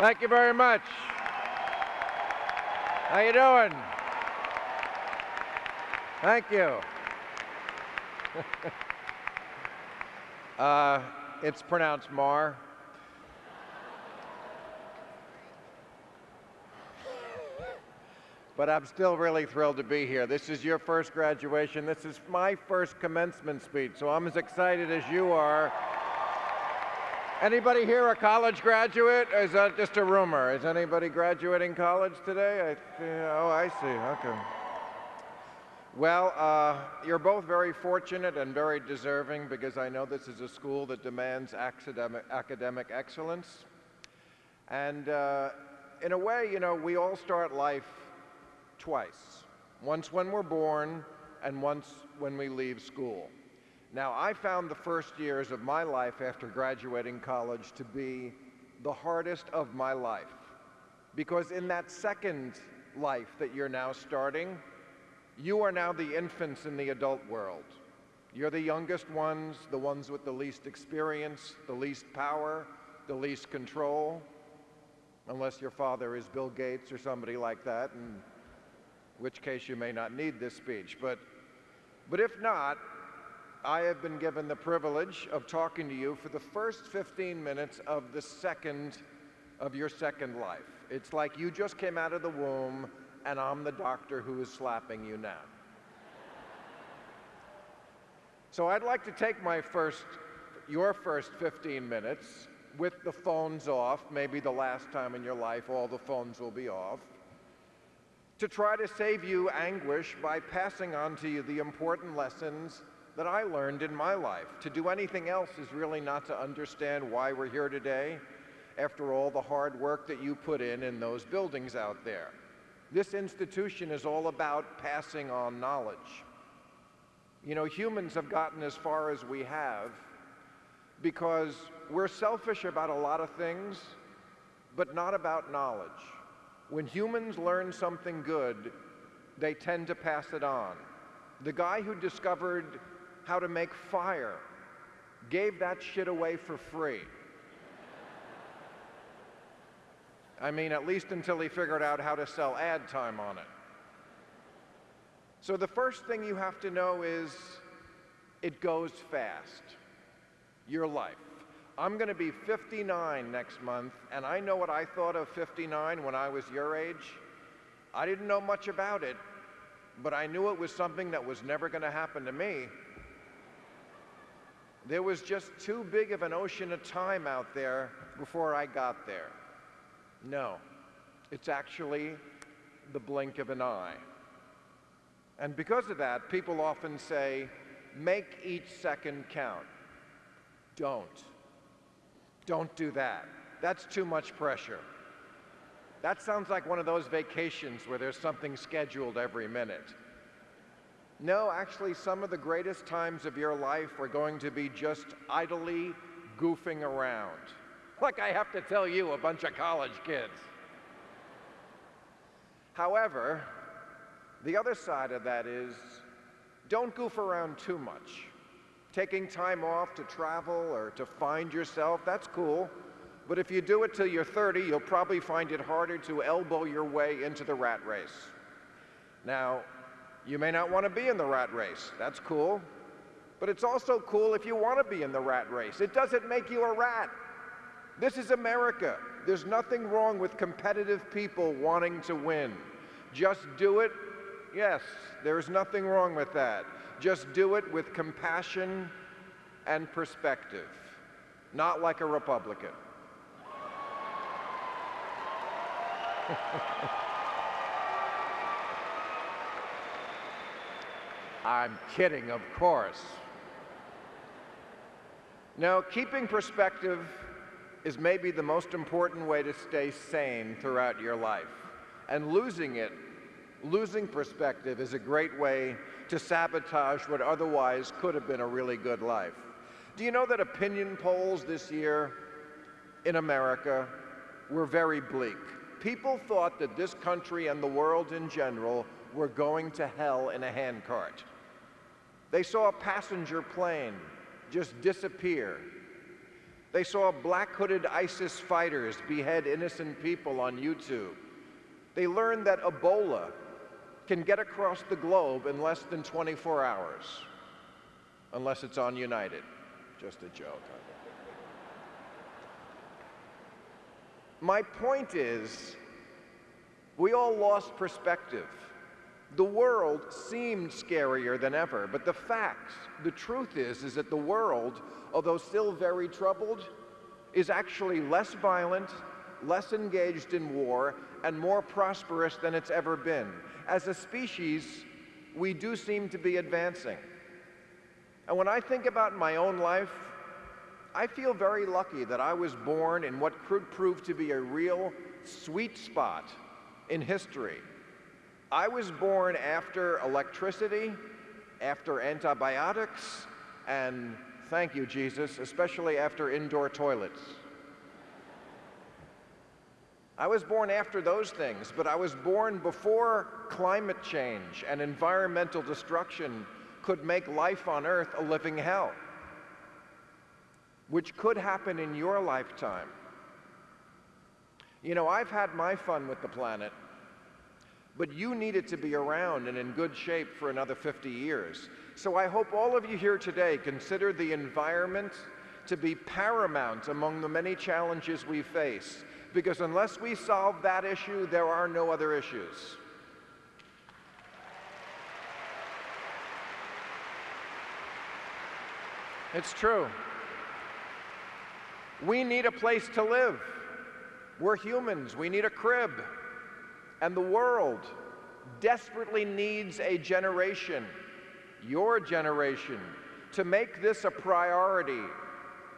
Thank you very much. How you doing? Thank you. uh, it's pronounced Mar. but I'm still really thrilled to be here. This is your first graduation. This is my first commencement speech, so I'm as excited as you are. Anybody here a college graduate? Is that just a rumor? Is anybody graduating college today? I, oh, I see. Okay. Well, uh, you're both very fortunate and very deserving because I know this is a school that demands academic, academic excellence. And uh, in a way, you know, we all start life twice. Once when we're born and once when we leave school. Now, I found the first years of my life after graduating college to be the hardest of my life. Because in that second life that you're now starting, you are now the infants in the adult world. You're the youngest ones, the ones with the least experience, the least power, the least control, unless your father is Bill Gates or somebody like that, in which case you may not need this speech. But, but if not, I have been given the privilege of talking to you for the first 15 minutes of the second of your second life. It's like you just came out of the womb and I'm the doctor who is slapping you now. So I'd like to take my first, your first 15 minutes with the phones off, maybe the last time in your life all the phones will be off, to try to save you anguish by passing on to you the important lessons that I learned in my life. To do anything else is really not to understand why we're here today after all the hard work that you put in in those buildings out there. This institution is all about passing on knowledge. You know, humans have gotten as far as we have because we're selfish about a lot of things, but not about knowledge. When humans learn something good, they tend to pass it on. The guy who discovered how to make fire, gave that shit away for free. I mean, at least until he figured out how to sell ad time on it. So the first thing you have to know is it goes fast. Your life. I'm going to be 59 next month, and I know what I thought of 59 when I was your age. I didn't know much about it, but I knew it was something that was never going to happen to me. There was just too big of an ocean of time out there before I got there. No, it's actually the blink of an eye. And because of that, people often say, make each second count. Don't. Don't do that. That's too much pressure. That sounds like one of those vacations where there's something scheduled every minute. No, actually, some of the greatest times of your life are going to be just idly goofing around. Like I have to tell you, a bunch of college kids. However, the other side of that is don't goof around too much. Taking time off to travel or to find yourself, that's cool. But if you do it till you're 30, you'll probably find it harder to elbow your way into the rat race. Now, you may not want to be in the rat race. That's cool. But it's also cool if you want to be in the rat race. It doesn't make you a rat. This is America. There's nothing wrong with competitive people wanting to win. Just do it. Yes, there's nothing wrong with that. Just do it with compassion and perspective, not like a Republican. I'm kidding, of course. Now, keeping perspective is maybe the most important way to stay sane throughout your life. And losing it, losing perspective, is a great way to sabotage what otherwise could have been a really good life. Do you know that opinion polls this year in America were very bleak? People thought that this country and the world in general were going to hell in a handcart. They saw a passenger plane just disappear. They saw black hooded ISIS fighters behead innocent people on YouTube. They learned that Ebola can get across the globe in less than 24 hours, unless it's on United. Just a joke. My point is, we all lost perspective. The world seemed scarier than ever, but the facts, the truth is, is that the world, although still very troubled, is actually less violent, less engaged in war, and more prosperous than it's ever been. As a species, we do seem to be advancing. And when I think about my own life, I feel very lucky that I was born in what could prove to be a real sweet spot in history. I was born after electricity, after antibiotics, and thank you, Jesus, especially after indoor toilets. I was born after those things, but I was born before climate change and environmental destruction could make life on Earth a living hell which could happen in your lifetime. You know, I've had my fun with the planet, but you need it to be around and in good shape for another 50 years. So I hope all of you here today consider the environment to be paramount among the many challenges we face, because unless we solve that issue, there are no other issues. It's true. We need a place to live. We're humans, we need a crib. And the world desperately needs a generation, your generation, to make this a priority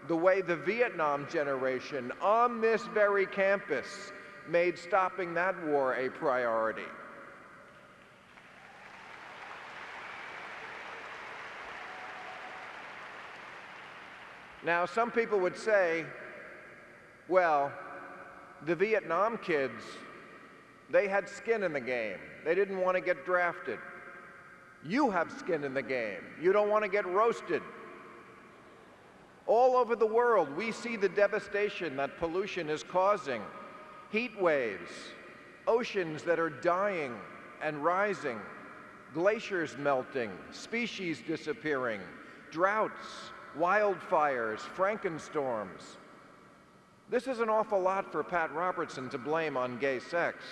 the way the Vietnam generation on this very campus made stopping that war a priority. Now, some people would say, well, the Vietnam kids, they had skin in the game. They didn't want to get drafted. You have skin in the game. You don't want to get roasted. All over the world, we see the devastation that pollution is causing. Heat waves, oceans that are dying and rising, glaciers melting, species disappearing, droughts, wildfires, frankenstorms. This is an awful lot for Pat Robertson to blame on gay sex.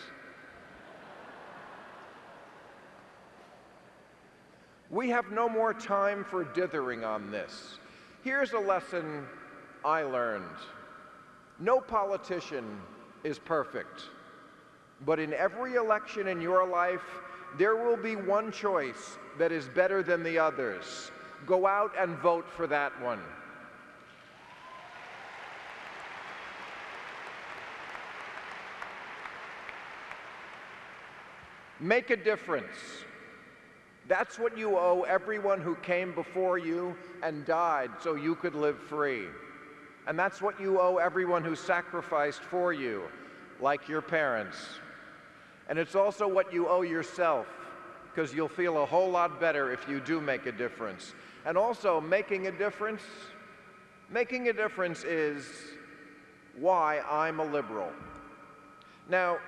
We have no more time for dithering on this. Here's a lesson I learned. No politician is perfect. But in every election in your life, there will be one choice that is better than the others go out and vote for that one. Make a difference. That's what you owe everyone who came before you and died so you could live free. And that's what you owe everyone who sacrificed for you, like your parents. And it's also what you owe yourself, because you'll feel a whole lot better if you do make a difference. And also, making a difference, making a difference is why I'm a liberal. Now,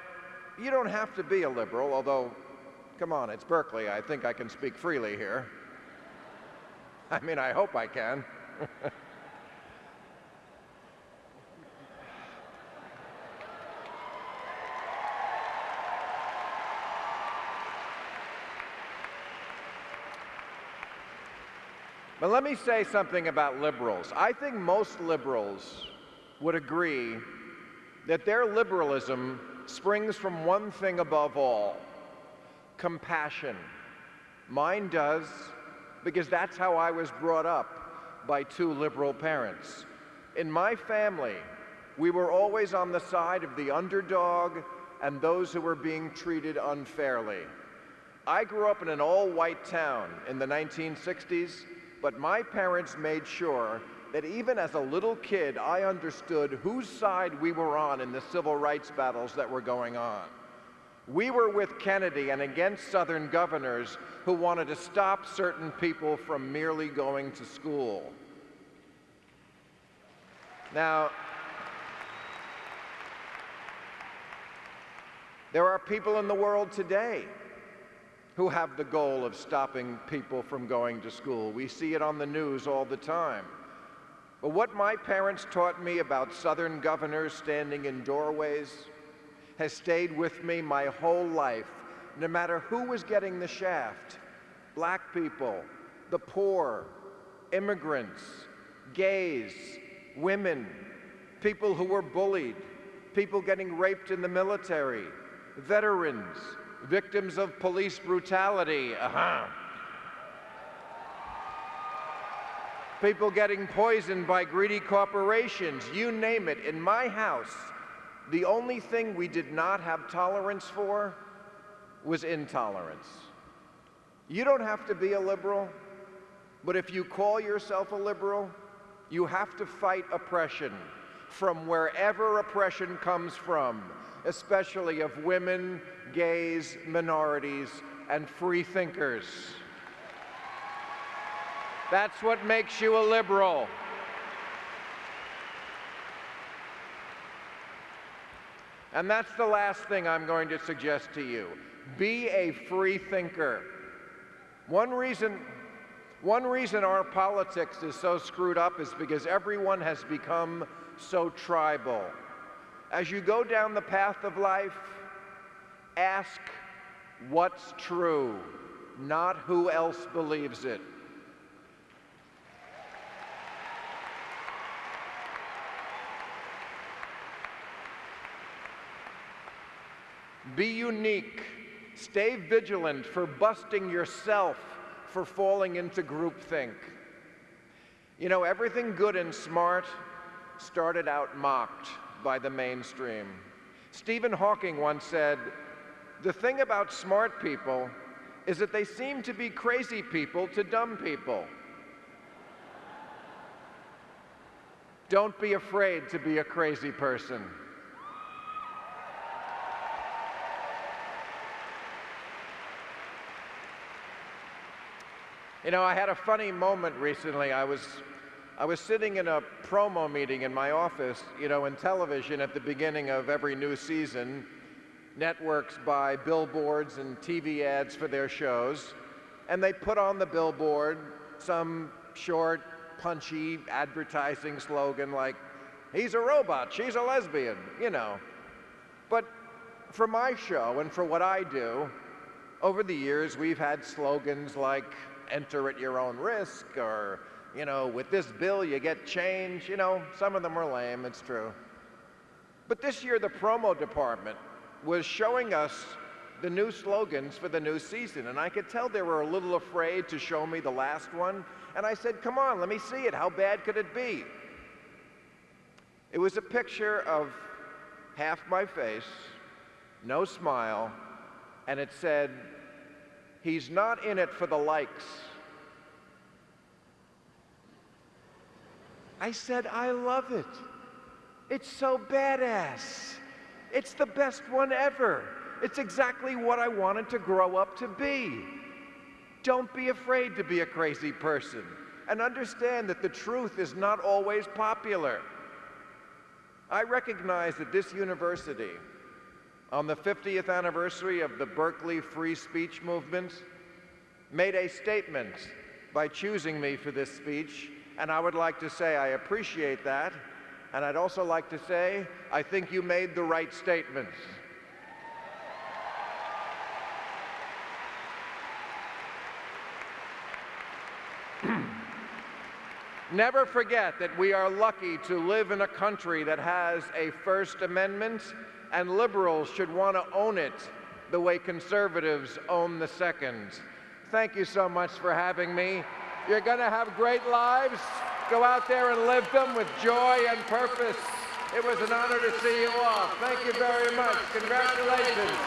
you don't have to be a liberal, although, come on, it's Berkeley. I think I can speak freely here. I mean, I hope I can. But let me say something about liberals. I think most liberals would agree that their liberalism springs from one thing above all compassion. Mine does, because that's how I was brought up by two liberal parents. In my family, we were always on the side of the underdog and those who were being treated unfairly. I grew up in an all white town in the 1960s but my parents made sure that even as a little kid, I understood whose side we were on in the civil rights battles that were going on. We were with Kennedy and against Southern governors who wanted to stop certain people from merely going to school. Now, there are people in the world today who have the goal of stopping people from going to school. We see it on the news all the time. But what my parents taught me about Southern governors standing in doorways has stayed with me my whole life, no matter who was getting the shaft black people, the poor, immigrants, gays, women, people who were bullied, people getting raped in the military, veterans, victims of police brutality. Uh-huh. People getting poisoned by greedy corporations, you name it. In my house, the only thing we did not have tolerance for was intolerance. You don't have to be a liberal, but if you call yourself a liberal, you have to fight oppression from wherever oppression comes from, especially of women, gays, minorities, and free thinkers. That's what makes you a liberal. And that's the last thing I'm going to suggest to you. Be a free thinker. One reason, one reason our politics is so screwed up is because everyone has become so tribal. As you go down the path of life, ask what's true, not who else believes it. Be unique. Stay vigilant for busting yourself for falling into groupthink. You know, everything good and smart started out mocked by the mainstream. Stephen Hawking once said, the thing about smart people is that they seem to be crazy people to dumb people. Don't be afraid to be a crazy person. You know, I had a funny moment recently. I was, I was sitting in a promo meeting in my office, you know, in television at the beginning of every new season. Networks buy billboards and TV ads for their shows, and they put on the billboard some short, punchy advertising slogan like, he's a robot, she's a lesbian, you know. But for my show and for what I do, over the years, we've had slogans like, enter at your own risk, or, you know, with this bill you get change. You know, some of them are lame, it's true. But this year, the promo department was showing us the new slogans for the new season, and I could tell they were a little afraid to show me the last one. And I said, Come on, let me see it. How bad could it be? It was a picture of half my face, no smile, and it said, He's not in it for the likes. I said, I love it. It's so badass. It's the best one ever. It's exactly what I wanted to grow up to be. Don't be afraid to be a crazy person and understand that the truth is not always popular. I recognize that this university on the 50th anniversary of the Berkeley free speech movement, made a statement by choosing me for this speech, and I would like to say I appreciate that, and I'd also like to say I think you made the right statements. Never forget that we are lucky to live in a country that has a First Amendment and liberals should want to own it the way conservatives own the second. Thank you so much for having me. You're going to have great lives. Go out there and live them with joy and purpose. It was an honor to see you all. Thank you very much. Congratulations.